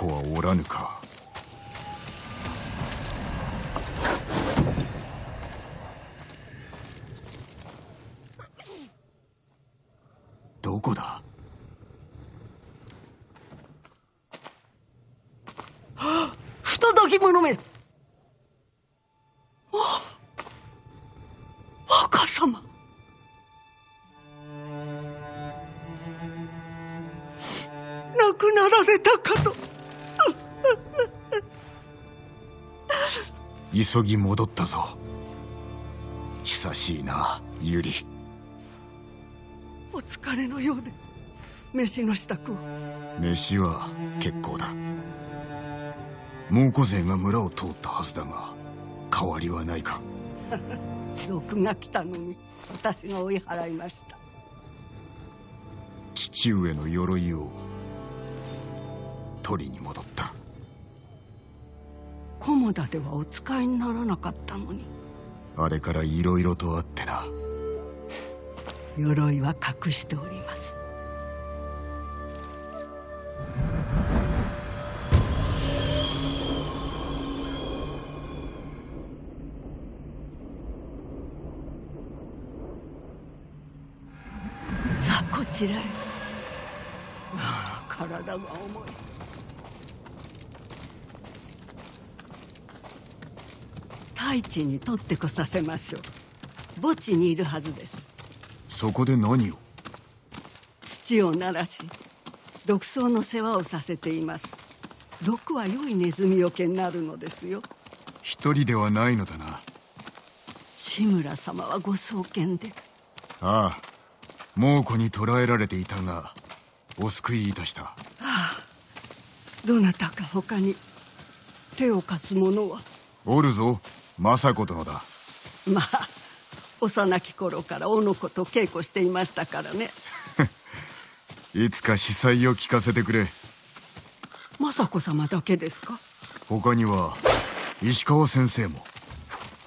猛虎はおらぬか？どこだ？不届き者め。あ若様亡くなられたかと。急ぎ戻ったぞ。久しいなユリ。お疲れのようで。飯の支度を。飯は結構だ。猛虎勢が村を通ったはずだが変わりはないか。賊が来たのに私が追い払いました。父上の鎧を取りに戻った菰田ではお使いにならなかったのに。あれから色々とあってな。鎧は隠しております。さあこちらへ。ああ体が重い太一に取ってこさせましょう。墓地にいるはずです。そこで何を？土を鳴らし毒草の世話をさせています。毒は良いネズミよけになるのですよ。一人ではないのだな。志村様はご創建で。ああ猛虎に捕らえられていたがお救いいたした。どなたか他に手を貸す者は？おるぞ政子殿だ。まあ幼き頃から小野子と稽古していましたからね。いつか司祭を聞かせてくれ。政子様だけですか？他には石川先生も。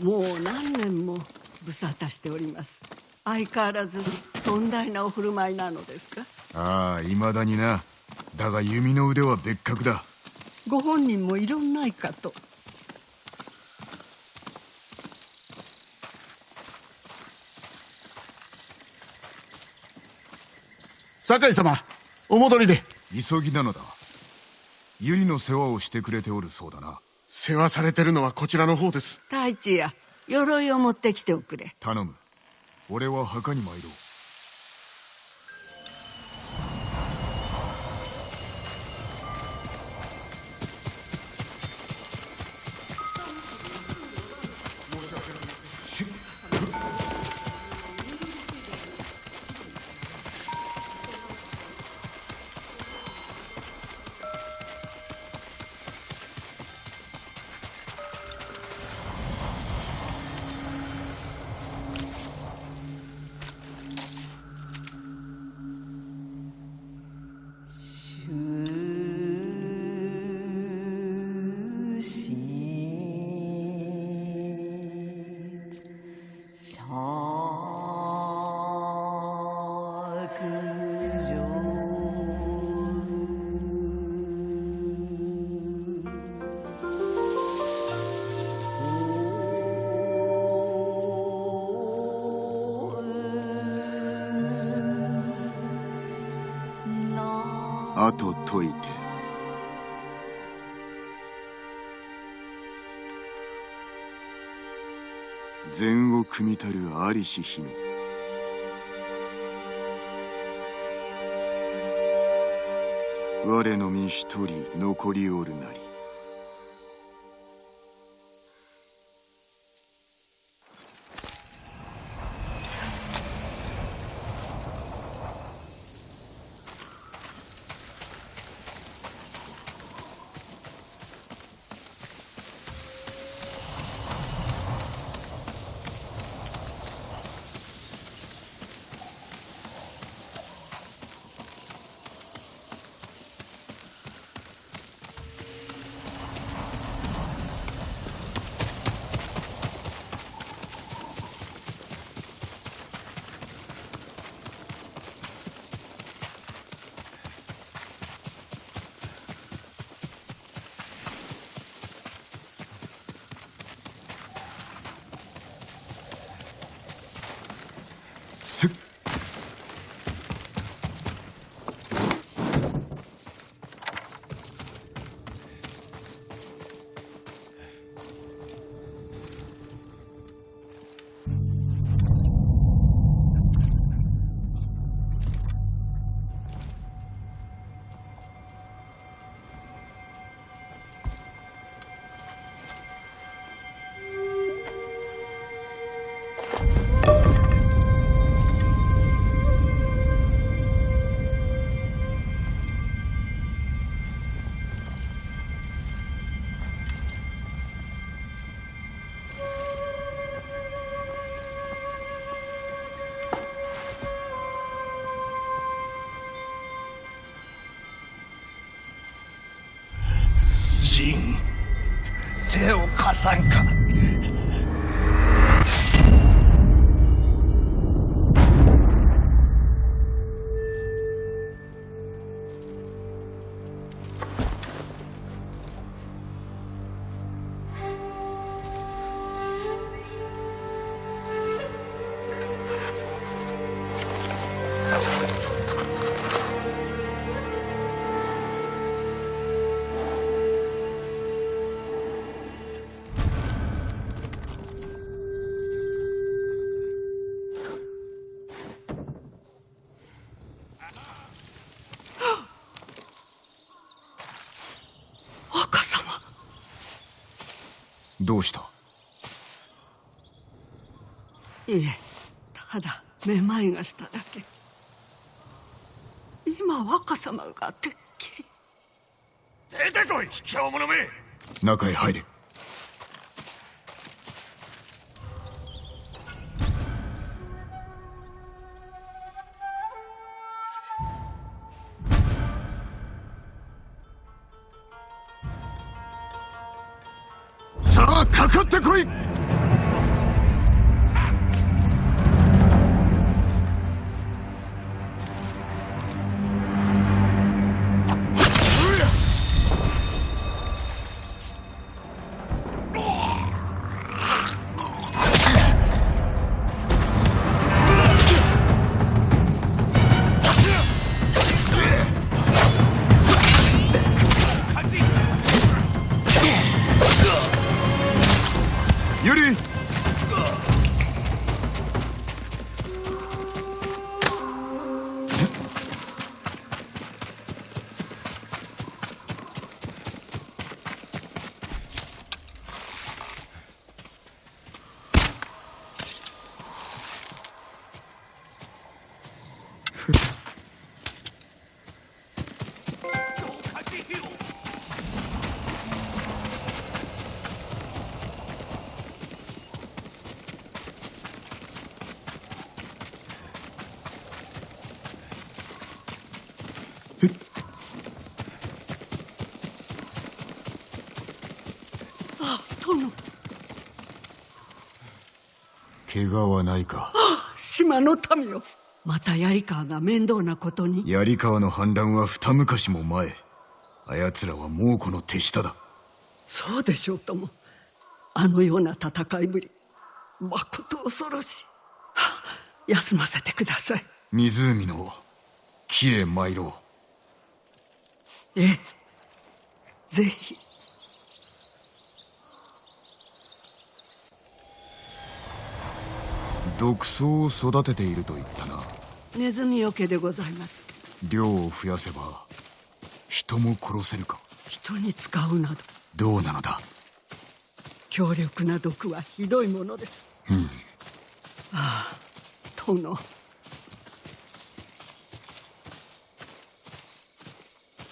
もう何年も無沙汰しております。相変わらず尊大なお振る舞いなのですか？ああいまだにな。だが弓の腕は別格だ。ご本人もいろんないかと酒井様お戻りで。急ぎなのだ。百合の世話をしてくれておるそうだな。世話されてるのはこちらの方です。太一や鎧を持ってきておくれ。頼む。俺は墓に参ろうあと解いて。善を組みたる在りし日に。我の身一人残りおるなり。人。手を貸さんか。どうした？いえただめまいがしただけ。今若様がてっきり。出てこい卑怯者め。中へ入れ怪我はないか。島の民よまた槍川が面倒なことに。槍川の反乱は二昔も前。あやつらは猛虎の手下だ。そうでしょうとも。あのような戦いぶり。まこと恐ろしい。はあ休ませてください。湖の木へ参ろう。ええ。ぜひ毒草を育てていると言ったな。ネズミよけでございます。量を増やせば人も殺せるか。人に使うなど。どうなのだ？強力な毒はひどいものです。うん。ああ殿。は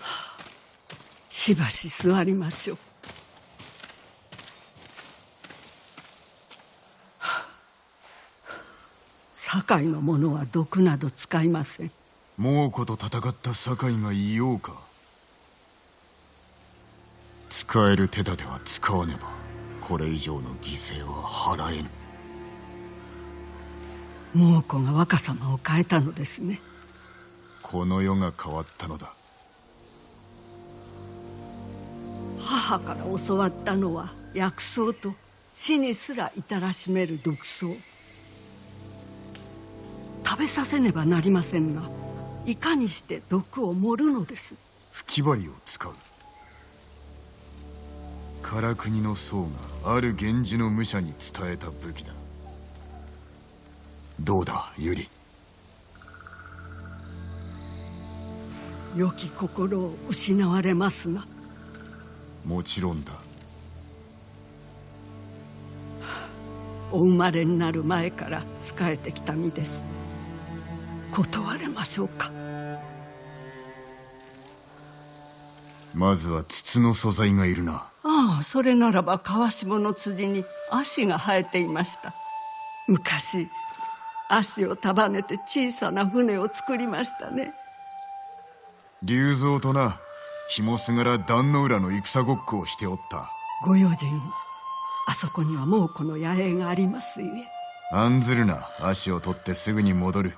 あしばし座りましょう堺の者は毒など使いません。猛虎と戦った堺がいようか。使える手立ては使わねばこれ以上の犠牲は払えぬ。猛虎が若様を変えたのですね。この世が変わったのだ。母から教わったのは薬草と死にすら至らしめる毒草食べさせねばなりませんがいかにして毒を盛るのです。吹き針を使う。唐国の僧がある源氏の武者に伝えた武器だ。どうだユリ良き心を失われますが。もちろんだ。お生まれになる前から仕えてきた身です断れましょうか？まずは筒の素材がいるな。ああそれならば川下の辻に足が生えていました。昔足を束ねて小さな船を作りましたね。龍蔵とな紐すがら壇の浦の戦ごっこをしておった。ご用心。をあそこには猛虎の野営がありますゆえ。案ずるな足を取ってすぐに戻る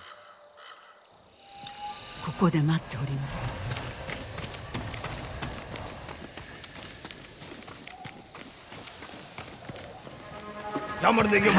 ここで待っております。頑張るできよ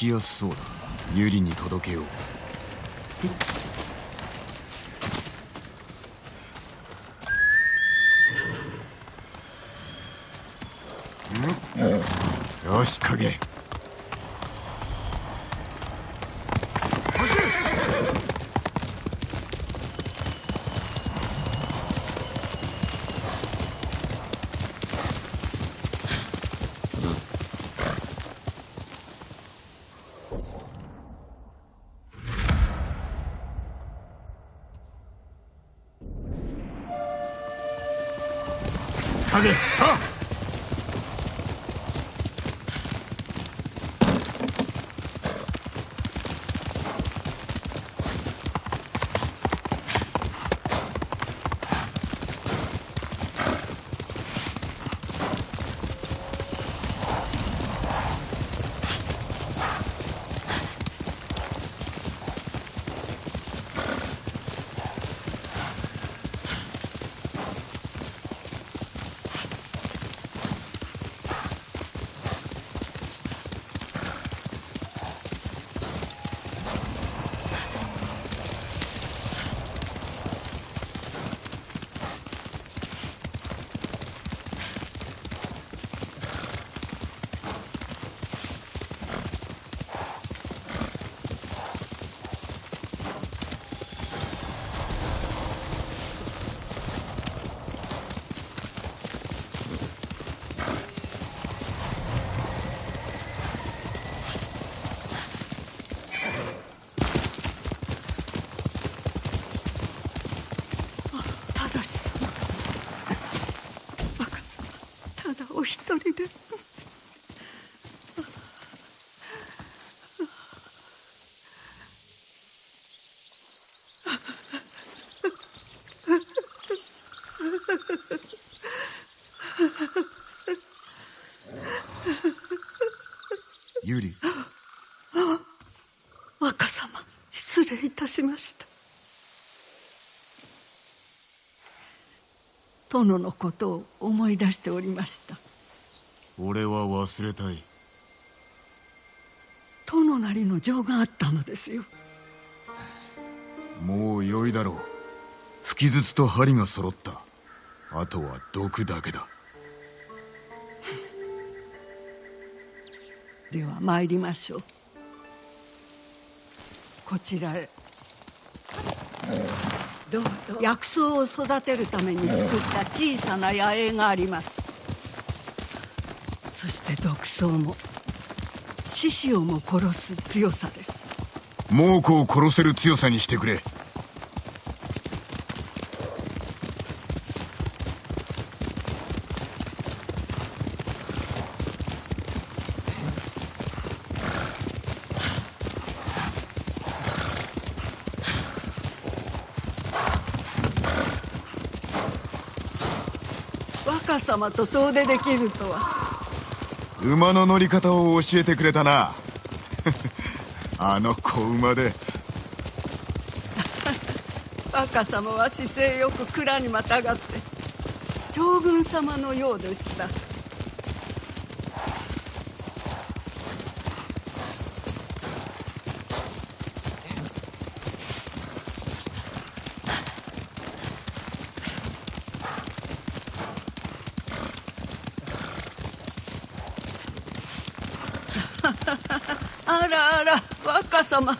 きやすそうだ。ユリに届けよう。よし影。影さあお一人で。ユリ。若様失礼いたしました。殿のことを思い出しておりました。俺は忘れたい。殿なりの情があったのですよ。もう良いだろう。吹き筒と針が揃った。あとは毒だけだ。では参りましょう。こちらへ。どうぞ。薬草を育てるために作った小さな野営があります。そしても獅子をも殺す強さです。猛虎を殺せる強さにしてくれ。若様と遠出できるとは馬の乗り方を教えてくれたな。あの子馬で。若様は姿勢よく蔵にまたがって将軍様のようでしたあらあら若様。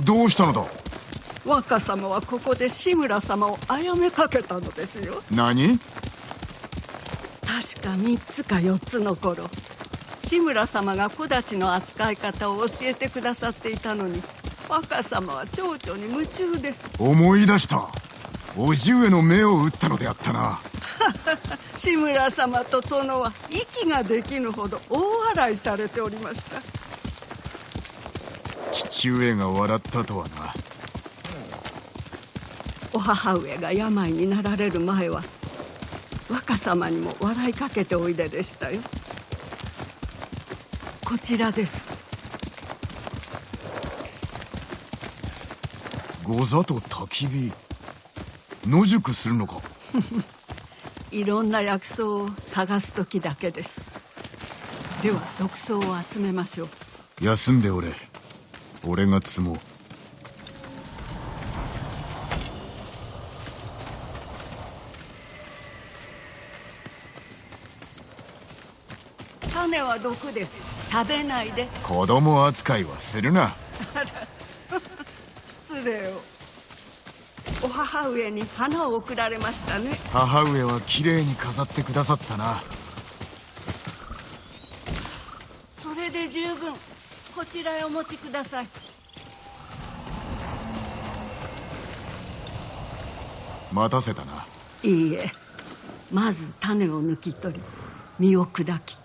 どうしたのだ？若様はここで志村様を殺めかけたのですよ。何？確か3つか4つの頃志村様が木立の扱い方を教えてくださっていたのに若様は蝶々に夢中で。思い出した。叔父上の目を打ったのであったな。志村様と殿は息ができぬほど大笑いされておりました父上が笑ったとはな。お母上が病になられる前は若様にも笑いかけておいででしたよ。こちらです。御座と焚き火。野宿するのか。いろんな薬草を探す時だけです。では毒草を集めましょう。休んでおれ俺が積もう。種は毒です。食べないで。子供扱いはするな。失礼を。お母上に花を贈られましたね。母上は綺麗に飾ってくださったな。それで十分こちらへお持ちください。待たせたな。いいえ。まず種を抜き取り実を砕き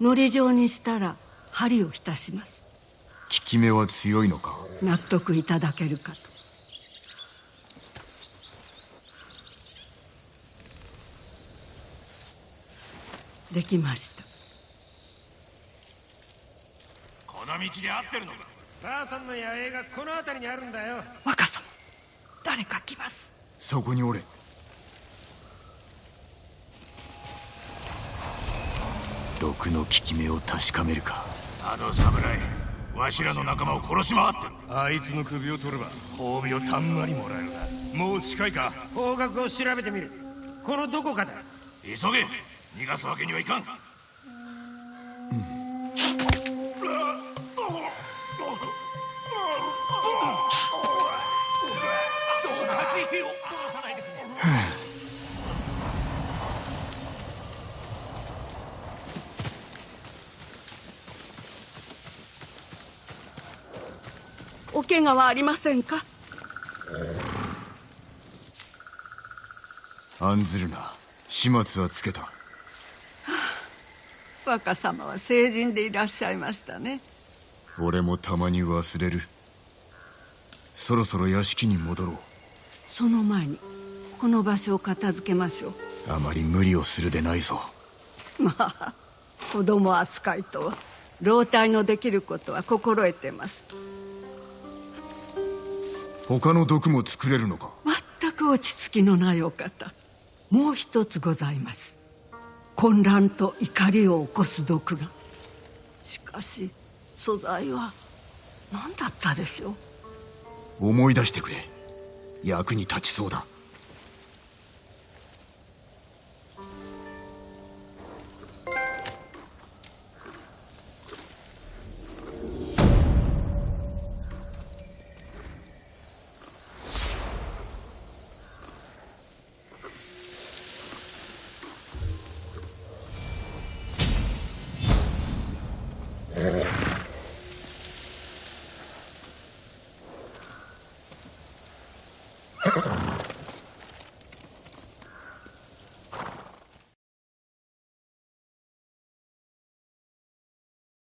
のり状にしたら針を浸します。効き目は強いのか？納得いただけるかと。できましたこの道で合ってるのか？母さんの野営がこの辺りにあるんだよ。若様誰か来ます。そこにおれ。毒の効き目を確かめるか。あの侍わしらの仲間を殺し回ってる。あいつの首を取れば褒美をたんまりもらえるな。もう近いか？方角を調べてみる。このどこかだ。急げ。逃がすわけにはいかん怪我はありませんか？案ずるな。始末はつけた。若様は成人でいらっしゃいましたね。俺もたまに忘れる。そろそろ屋敷に戻ろう。その前にこの場所を片付けましょう。あまり無理をするでないぞ。まあ子供扱いとは老体のできることは心得てます他の毒も作れるのか？全く落ち着きのないお方。もう一つございます。混乱と怒りを起こす毒が。しかし素材は何だったでしょう？思い出してくれ。役に立ちそうだ